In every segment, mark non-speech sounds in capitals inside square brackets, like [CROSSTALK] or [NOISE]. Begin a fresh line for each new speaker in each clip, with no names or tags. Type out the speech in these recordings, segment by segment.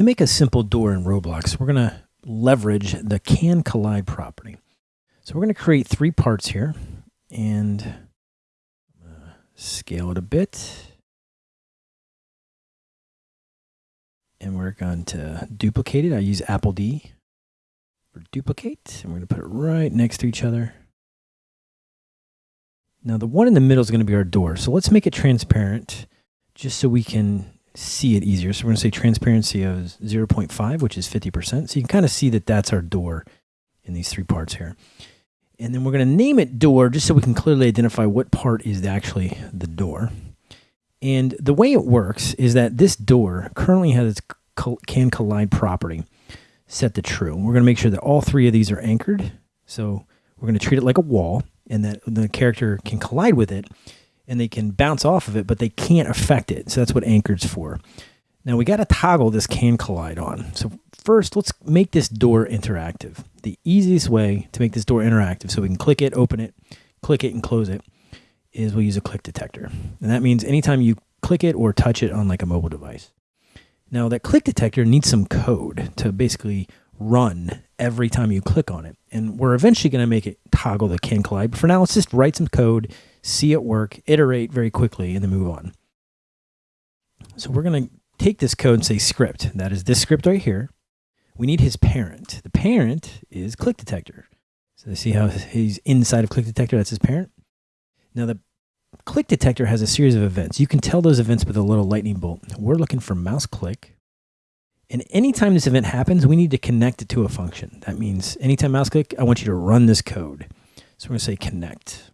to make a simple door in Roblox, we're going to leverage the can collide property. So we're going to create three parts here and scale it a bit. And we're going to duplicate it. I use Apple D for duplicate. And we're going to put it right next to each other. Now the one in the middle is going to be our door. So let's make it transparent just so we can see it easier. So we're going to say transparency of 0.5, which is 50%. So you can kind of see that that's our door in these three parts here. And then we're going to name it door just so we can clearly identify what part is actually the door. And the way it works is that this door currently has its can collide property set to true. We're going to make sure that all three of these are anchored. So we're going to treat it like a wall and that the character can collide with it and they can bounce off of it, but they can't affect it. So that's what anchored's for. Now we got to toggle this can collide on. So first, let's make this door interactive. The easiest way to make this door interactive so we can click it, open it, click it, and close it is we'll use a click detector. And that means anytime you click it or touch it on like a mobile device. Now that click detector needs some code to basically run every time you click on it. And we're eventually going to make it toggle the can collide. But for now, let's just write some code see it work, iterate very quickly, and then move on. So we're going to take this code and say script. That is this script right here. We need his parent. The parent is click detector. So see how he's inside of click detector? That's his parent. Now the click detector has a series of events. You can tell those events with a little lightning bolt. We're looking for mouse click. And anytime this event happens, we need to connect it to a function. That means anytime mouse click, I want you to run this code. So we're going to say connect.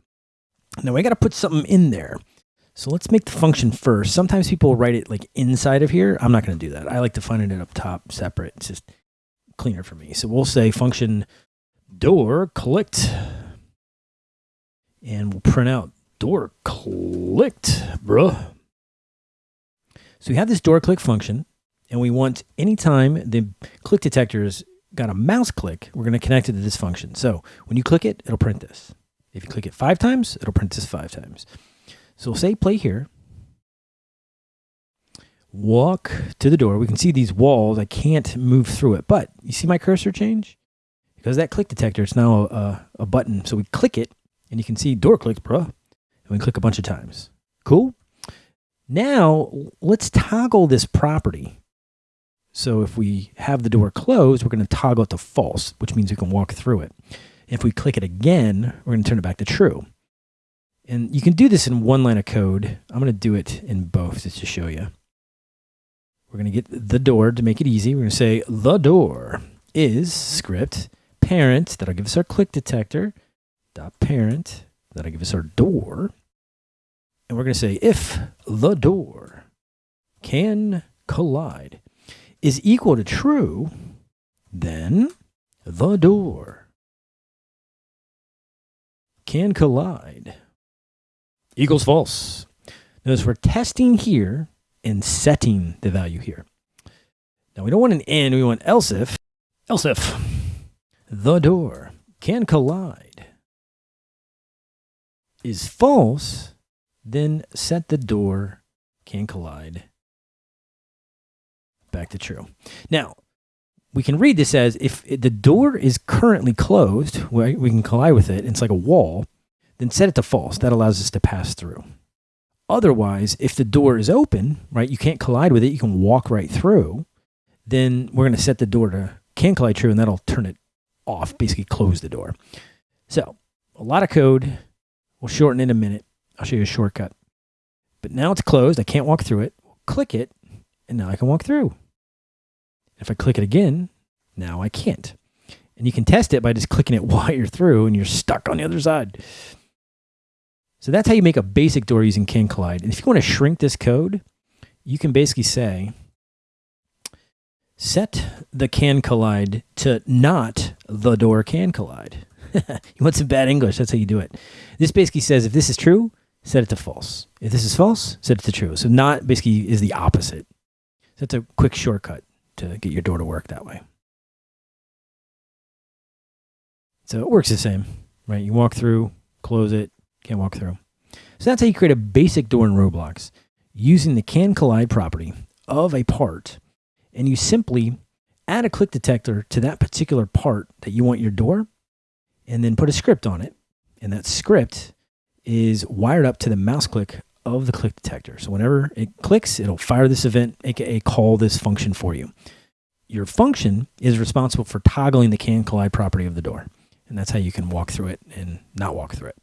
Now I got to put something in there. So let's make the function first. Sometimes people write it like inside of here. I'm not going to do that. I like to find it up top separate. It's just cleaner for me. So we'll say function door clicked and we'll print out door clicked, bruh. So we have this door click function and we want anytime the click detector's got a mouse click, we're going to connect it to this function. So when you click it, it'll print this. If you click it five times, it'll print this five times. So we'll say play here. Walk to the door. We can see these walls. I can't move through it, but you see my cursor change? Because that click detector, it's now a, a button. So we click it and you can see door clicked, bruh. And we click a bunch of times. Cool. Now let's toggle this property. So if we have the door closed, we're going to toggle it to false, which means we can walk through it. If we click it again, we're going to turn it back to true. And you can do this in one line of code. I'm going to do it in both just to show you. We're going to get the door to make it easy. We're going to say the door is script parent. That'll give us our click detector. Dot parent. That'll give us our door. And we're going to say if the door can collide is equal to true, then the door can collide equals false. Notice we're testing here and setting the value here. Now we don't want an and, we want else if. Else if the door can collide is false, then set the door can collide back to true. Now, we can read this as if the door is currently closed, we can collide with it, it's like a wall, then set it to false. That allows us to pass through. Otherwise, if the door is open, right, you can't collide with it, you can walk right through, then we're going to set the door to can collide true, and that'll turn it off, basically close the door. So, a lot of code. We'll shorten in a minute. I'll show you a shortcut. But now it's closed. I can't walk through it. click it, and now I can walk through. If I click it again, now I can't. And you can test it by just clicking it [LAUGHS] while you're through and you're stuck on the other side. So that's how you make a basic door using Can Collide. And if you want to shrink this code, you can basically say, set the Can Collide to not the door can collide. [LAUGHS] you want some bad English, that's how you do it. This basically says if this is true, set it to false. If this is false, set it to true. So not basically is the opposite. So that's a quick shortcut to get your door to work that way. So it works the same, right? You walk through, close it, can't walk through. So that's how you create a basic door in Roblox using the can collide property of a part. and you simply add a click detector to that particular part that you want your door, and then put a script on it. And that script is wired up to the mouse click of the click detector. So whenever it clicks, it'll fire this event, aka call this function for you. Your function is responsible for toggling the can collide property of the door. And that's how you can walk through it and not walk through it.